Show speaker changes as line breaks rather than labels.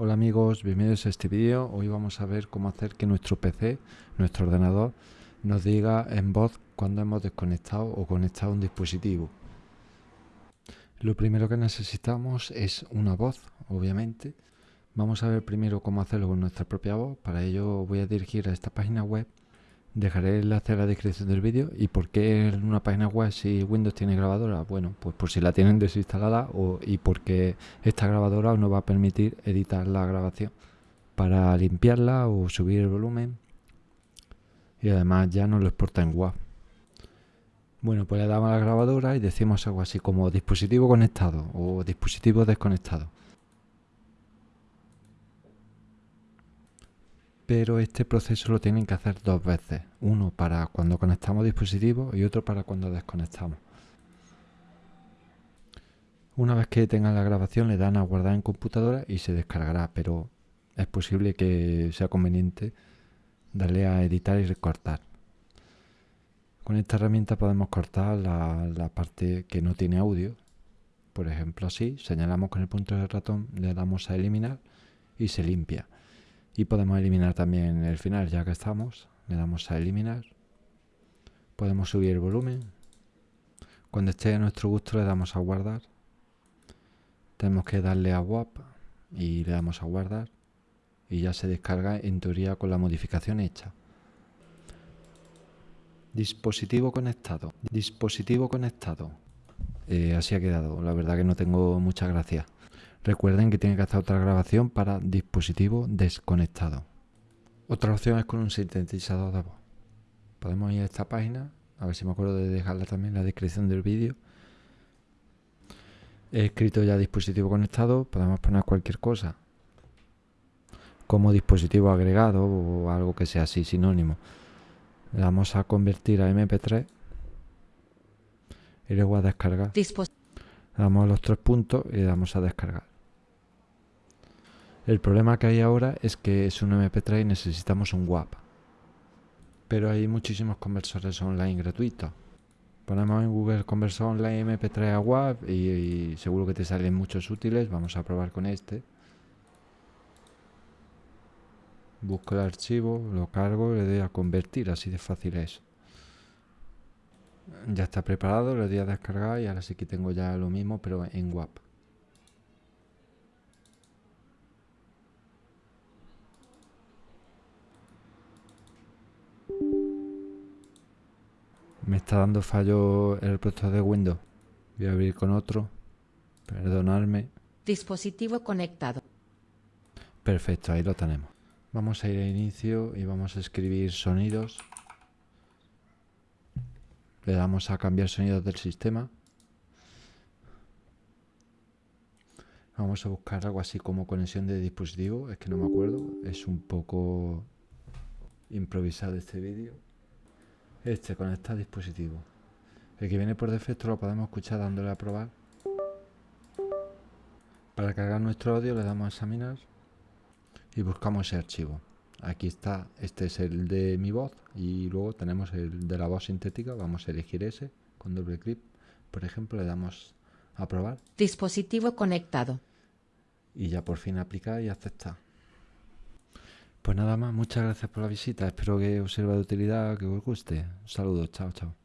Hola amigos, bienvenidos a este vídeo. Hoy vamos a ver cómo hacer que nuestro PC, nuestro ordenador, nos diga en voz cuando hemos desconectado o conectado un dispositivo. Lo primero que necesitamos es una voz, obviamente. Vamos a ver primero cómo hacerlo con nuestra propia voz. Para ello voy a dirigir a esta página web Dejaré el enlace en la descripción del vídeo. ¿Y por qué en una página web si Windows tiene grabadora? Bueno, pues por si la tienen desinstalada o, y porque esta grabadora no va a permitir editar la grabación. Para limpiarla o subir el volumen. Y además ya no lo exporta en WAV. Bueno, pues le damos a la grabadora y decimos algo así como dispositivo conectado o dispositivo desconectado. Pero este proceso lo tienen que hacer dos veces, uno para cuando conectamos dispositivos y otro para cuando desconectamos. Una vez que tengan la grabación le dan a guardar en computadora y se descargará, pero es posible que sea conveniente darle a editar y recortar. Con esta herramienta podemos cortar la, la parte que no tiene audio, por ejemplo así, señalamos con el punto del ratón, le damos a eliminar y se limpia. Y podemos eliminar también el final, ya que estamos. Le damos a eliminar. Podemos subir el volumen. Cuando esté a nuestro gusto le damos a guardar. Tenemos que darle a WAP y le damos a guardar. Y ya se descarga en teoría con la modificación hecha. Dispositivo conectado. Dispositivo conectado. Eh, así ha quedado. La verdad que no tengo mucha gracia. Recuerden que tienen que hacer otra grabación para dispositivo desconectado. Otra opción es con un sintetizador de voz. Podemos ir a esta página, a ver si me acuerdo de dejarla también en la descripción del vídeo. He escrito ya dispositivo conectado, podemos poner cualquier cosa. Como dispositivo agregado o algo que sea así, sinónimo. Le damos a convertir a MP3 y luego a descargar. le damos a los tres puntos y le damos a descargar. El problema que hay ahora es que es un MP3 y necesitamos un WAP. Pero hay muchísimos conversores online gratuitos. Ponemos en Google conversor online MP3 a WAP y, seguro que te salen muchos útiles. Vamos a probar con este. Busco el archivo, lo cargo, le doy a convertir, así de fácil es. Ya está preparado, le doy a descargar y ahora sí que tengo ya lo mismo, pero en WAP. Me está dando fallo el reproductor de Windows. Voy a abrir con otro. Perdonadme.
Dispositivo conectado.
Perfecto, ahí lo tenemos. Vamos a ir a inicio y vamos a escribir sonidos. Le damos a cambiar sonidos del sistema. Vamos a buscar algo así como conexión de dispositivo. Es que no me acuerdo. Es un poco improvisado este vídeo. Este conecta dispositivo. El que viene por defecto lo podemos escuchar dándole a probar. Para cargar nuestro audio le damos a examinar y buscamos ese archivo. Aquí está, este es el de mi voz y luego tenemos el de la voz sintética. Vamos a elegir ese con doble clic. Por ejemplo, le damos a probar.
Dispositivo conectado.
Y ya por fin aplicar y aceptar. Pues nada más, muchas gracias por la visita. Espero que os sirva de utilidad, que os guste. Un saludo, chao, chao.